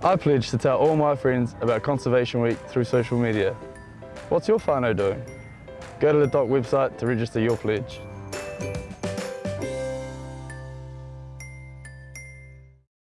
I pledge to tell all my friends about Conservation Week through social media. What's your whānau doing? Go to the DOC website to register your pledge.